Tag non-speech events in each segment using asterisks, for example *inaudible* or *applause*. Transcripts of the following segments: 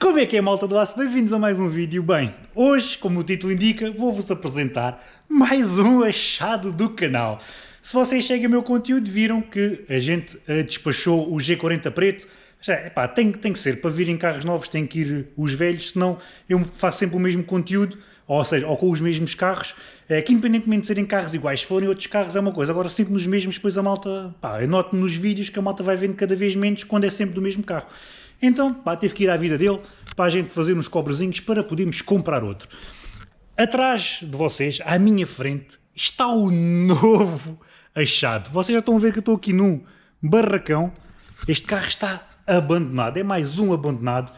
Como é que é malta do aço? Bem-vindos a mais um vídeo. Bem, hoje, como o título indica, vou-vos apresentar mais um achado do canal. Se vocês seguem o meu conteúdo, viram que a gente uh, despachou o G40 preto. Já, epá, tem, tem que ser, para virem carros novos tem que ir os velhos, senão eu faço sempre o mesmo conteúdo, ou seja, ou com os mesmos carros, é, que independentemente de serem carros iguais, se forem outros carros é uma coisa, agora sempre nos mesmos, depois a malta, pá, eu noto nos vídeos que a malta vai vendo cada vez menos quando é sempre do mesmo carro. Então, pá, teve que ir à vida dele para a gente fazer uns cobrezinhos para podermos comprar outro. Atrás de vocês, à minha frente, está o novo achado. Vocês já estão a ver que eu estou aqui num barracão. Este carro está abandonado, é mais um abandonado.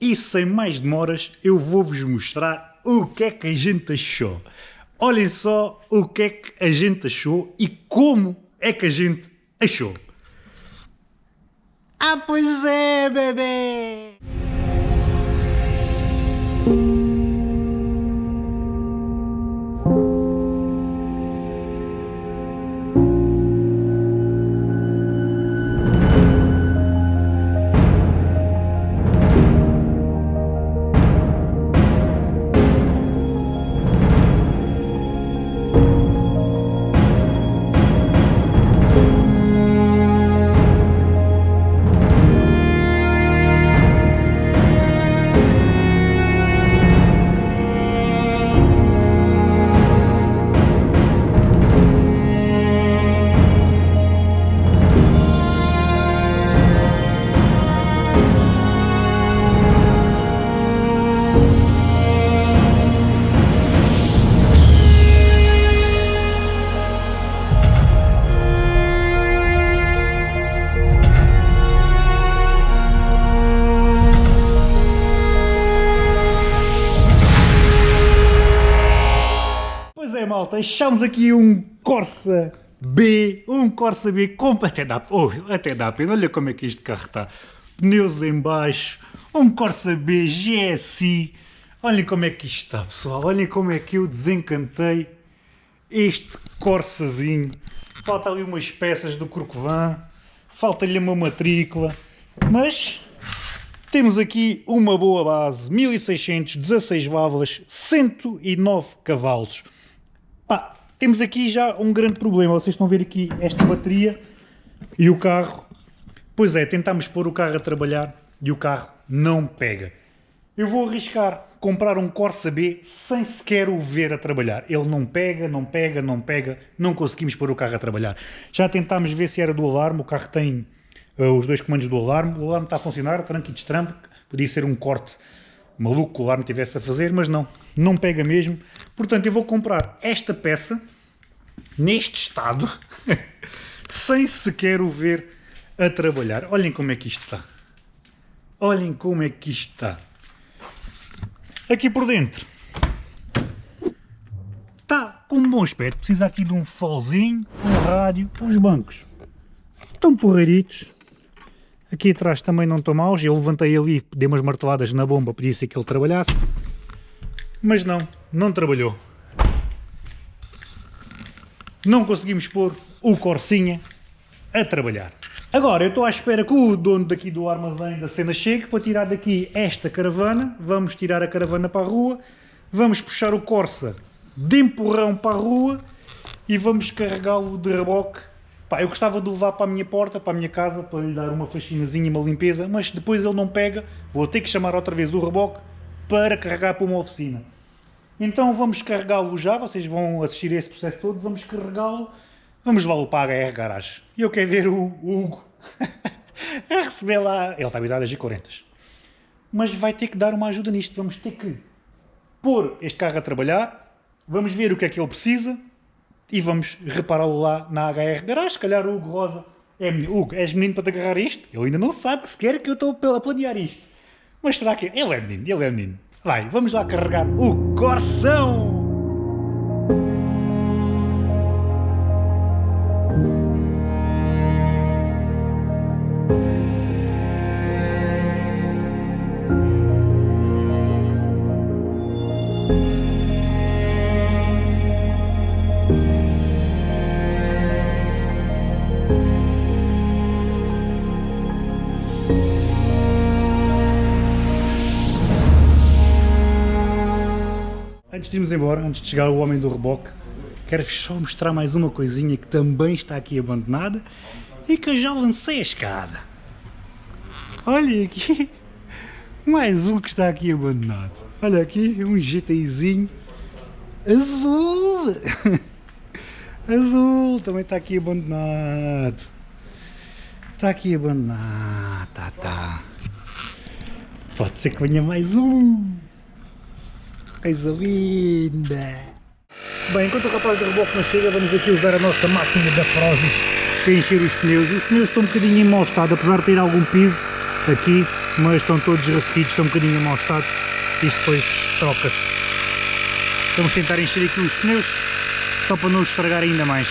E sem mais demoras, eu vou-vos mostrar o que é que a gente achou. Olhem só o que é que a gente achou e como é que a gente achou. Ah, pois é, bebê! Malta, aqui um Corsa B, um Corsa B, com, até, dá, oh, até dá pena, olha como é que este carro está, pneus em baixo, um Corsa B GSI, olhem como é que isto está pessoal, olhem como é que eu desencantei este Corsazinho, falta ali umas peças do Corcovan, falta-lhe uma matrícula, mas temos aqui uma boa base, 1600, 16 válvulas, 109 cavalos. Pá, temos aqui já um grande problema. Vocês estão a ver aqui esta bateria e o carro. Pois é, tentámos pôr o carro a trabalhar e o carro não pega. Eu vou arriscar comprar um Corsa B sem sequer o ver a trabalhar. Ele não pega, não pega, não pega, não conseguimos pôr o carro a trabalhar. Já tentámos ver se era do alarme, o carro tem uh, os dois comandos do alarme, o alarme está a funcionar, tranco e destrampo, podia ser um corte maluco o alarme tivesse a fazer, mas não, não pega mesmo. Portanto, eu vou comprar esta peça, neste estado, *laughs* sem sequer o ver a trabalhar. Olhem como é que isto está. Olhem como é que isto está. Aqui por dentro. Está com um bom aspecto. Precisa aqui de um folzinho, um rádio, uns bancos. Estão porreiritos Aqui atrás também não estão maus, eu levantei ali, dei umas marteladas na bomba, podia ser que ele trabalhasse. Mas não, não trabalhou. Não conseguimos pôr o Corsinha a trabalhar. Agora eu estou à espera que o dono daqui do armazém da cena chegue para tirar daqui esta caravana. Vamos tirar a caravana para a rua, vamos puxar o Corsa de empurrão para a rua e vamos carregá-lo de reboque Pá, eu gostava de levar para a minha porta, para a minha casa, para lhe dar uma faxinazinha, uma limpeza, mas depois ele não pega, vou ter que chamar outra vez o reboque para carregar para uma oficina. Então vamos carregá-lo já, vocês vão assistir a esse processo todo, vamos carregá-lo, vamos levá-lo para a HR Garage. E eu quero ver o, Hugo *laughs* a receber lá, ele está habituado a G40. Mas vai ter que dar uma ajuda nisto, vamos ter que pôr este carro a trabalhar, vamos ver o que é que ele precisa, e vamos repará-lo lá na HR Garage. Se calhar o Hugo Rosa é menino. Hugo, és menino para te agarrar isto? Ele ainda não sabe que sequer que eu estou a planear isto. Mas será que ele é menino? Ele é menino. Vai, vamos lá carregar o Corção! Antes de irmos embora, antes de chegar o homem do reboque, quero-vos só mostrar mais uma coisinha que também está aqui abandonada e que eu já lancei a escada. Olha aqui, *laughs* mais um que está aqui abandonado. Olha aqui, um GTIzinho azul. *laughs* azul, também está aqui abandonado. Está aqui abandonado, tá, tá. Pode ser que venha mais um. Coisa linda. Bem, enquanto o rapaz do reboque não chega, vamos aqui usar a nossa máquina da Prozis para encher os pneus. Os pneus estão um bocadinho em mau estado, apesar de ter algum piso aqui, mas estão todos ressequidos, estão um bocadinho em mau estado. Isto depois troca-se. Vamos tentar encher aqui os pneus, só para não estragar ainda mais.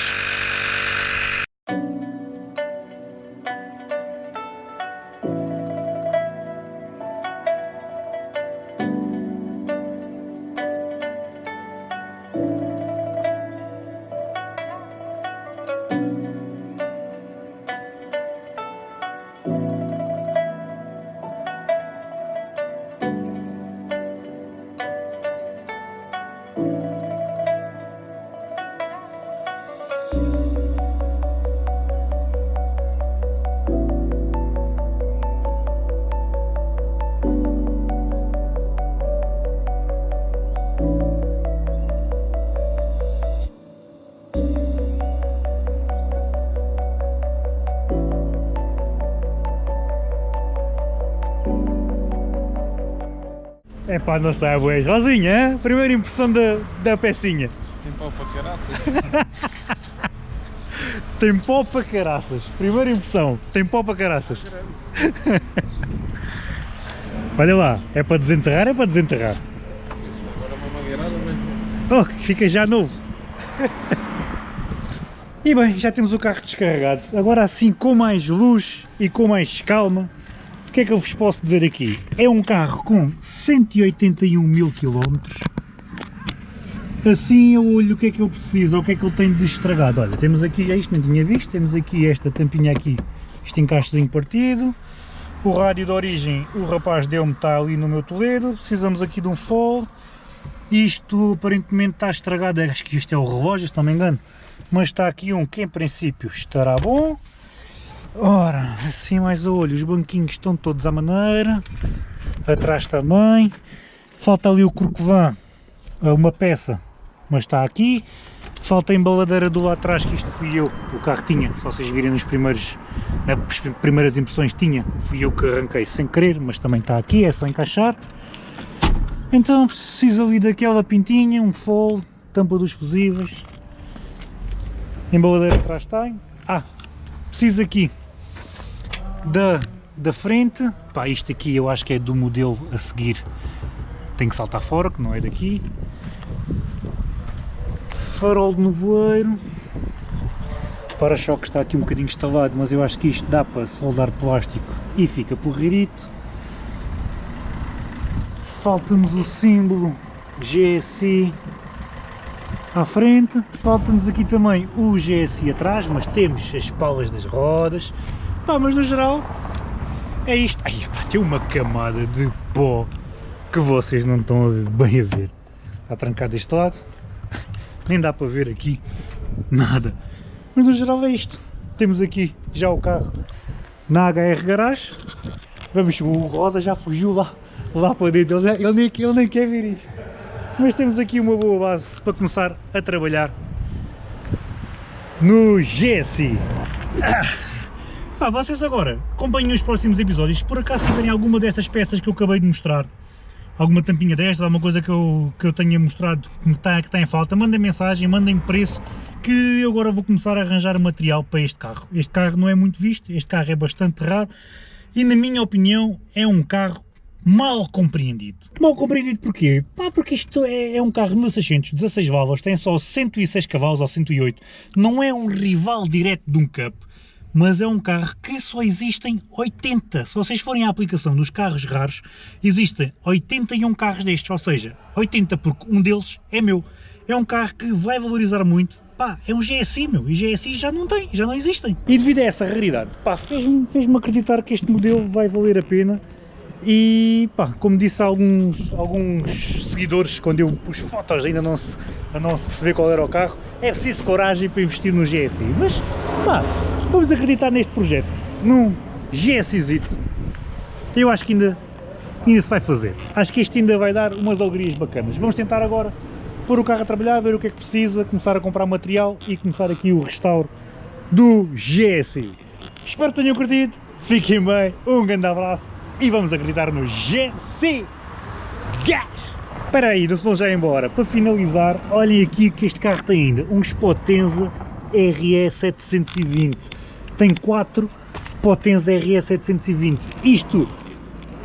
É pá, não sai boas. Rosinha, primeira impressão da, da pecinha. Tem pau para caraças. *laughs* tem pó para caraças. Primeira impressão, tem pó para caraças. *laughs* Olha lá, é para desenterrar, é para desenterrar. Agora uma mangueirada, mas... Oh, fica já novo. *laughs* E bem, já temos o carro descarregado. Agora assim, com mais luz e com mais calma, que é que eu vos posso dizer aqui? É um carro com 181 mil km. Assim eu olho o que é que eu preciso, o que é que eu tenho de estragado. Olha, temos aqui, é isto não tinha visto, temos aqui esta tampinha aqui, este encaixezinho partido. O rádio de origem, o rapaz deu-me, está ali no meu Toledo. Precisamos aqui de um fall. Isto aparentemente está estragado, acho que isto é o relógio, se não me engano. Mas está aqui um que em princípio estará bom. Ora, assim mais olho, os banquinhos estão todos à maneira, atrás também, falta ali o corcovã, uma peça, mas está aqui, falta a embaladeira do lado atrás, que isto fui eu, o carro tinha, se vocês virem nos primeiros, nas primeiras impressões tinha, fui eu que arranquei sem querer, mas também está aqui, é só encaixar. Então preciso ali daquela pintinha, um fold, tampa dos fusíveis, embaladeira atrás tem, ah, preciso aqui da, da frente, pá, isto aqui eu acho que é do modelo a seguir, tem que saltar fora, que não é daqui. Farol de nevoeiro, para-choque está aqui um bocadinho instalado, mas eu acho que isto dá para soldar plástico e fica porreirito. Falta-nos o símbolo GSI à frente, falta-nos aqui também o GSI atrás, mas temos as palas das rodas, Pá, mas no geral é isto. Ai, pá, tem uma camada de pó que vocês não estão a ver, bem a ver. Está trancado deste lado, nem dá para ver aqui nada. Mas no geral é isto. Temos aqui já o carro na HR Garage. Vamos, o Rosa já fugiu lá, lá para dentro, ele, ele, nem, ele nem quer ver isto. Mas temos aqui uma boa base para começar a trabalhar no GSI. Ah. Ah, vocês agora acompanhem os próximos episódios, se por acaso tiverem alguma destas peças que eu acabei de mostrar, alguma tampinha destas, alguma coisa que eu, que eu tenha mostrado que está, que está em falta, mandem mensagem, mandem preço, que eu agora vou começar a arranjar material para este carro. Este carro não é muito visto, este carro é bastante raro e na minha opinião é um carro mal compreendido. Mal compreendido porquê? Pá, porque isto é, é um carro 1600, 16 válvulas, tem só 106 cavalos ou 108, não é um rival direto de um Cup mas é um carro que só existem 80. Se vocês forem à aplicação dos carros raros, existem 81 carros destes, ou seja, 80 porque um deles é meu. É um carro que vai valorizar muito, pá, é um GSI meu, e GSI já não tem, já não existem. E devido a essa raridade, pá, fez-me fez acreditar que este modelo vai valer a pena E pá, como disse alguns, alguns seguidores, quando eu pus fotos ainda não se, não se perceber qual era o carro, é preciso coragem para investir no GSI. Mas pá, vamos acreditar neste projeto, num GSI. Eu acho que ainda, ainda se vai fazer. Acho que este ainda vai dar umas alegrias bacanas. Vamos tentar agora pôr o carro a trabalhar, ver o que é que precisa, começar a comprar material e começar aqui o restauro do GSI. Espero que tenham curtido, fiquem bem, um grande abraço e vamos acreditar no GC Gás! Espera aí, não se vão já embora. Para finalizar, olhem aqui que este carro tem ainda um Potenza RE 720. Tem 4 Potenza RE 720. Isto,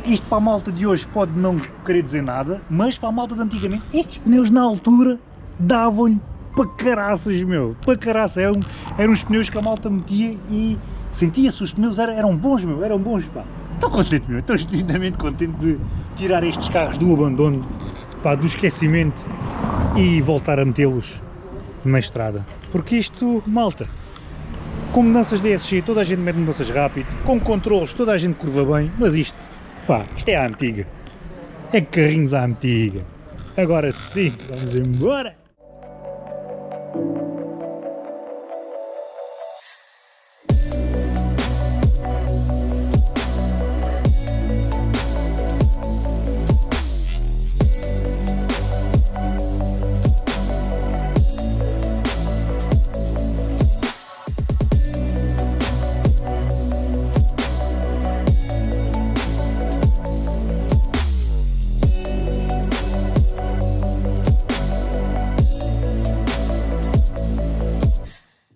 isto para a malta de hoje pode não querer dizer nada, mas para a malta de antigamente, estes pneus na altura davam-lhe para caraças, meu. Para caraças. Eram, eram os pneus que a malta metia e sentia-se, os pneus eram, eram bons, meu. Eram bons, pá. Estou contente, meu, estou extremamente contente de tirar estes carros do abandono, pá, do esquecimento e voltar a metê-los na estrada. Porque isto, malta, com mudanças DSG toda a gente mete mudanças rápido, com controles toda a gente curva bem, mas isto, pá, isto é a antiga. É carrinhos à antiga. Agora sim, vamos embora!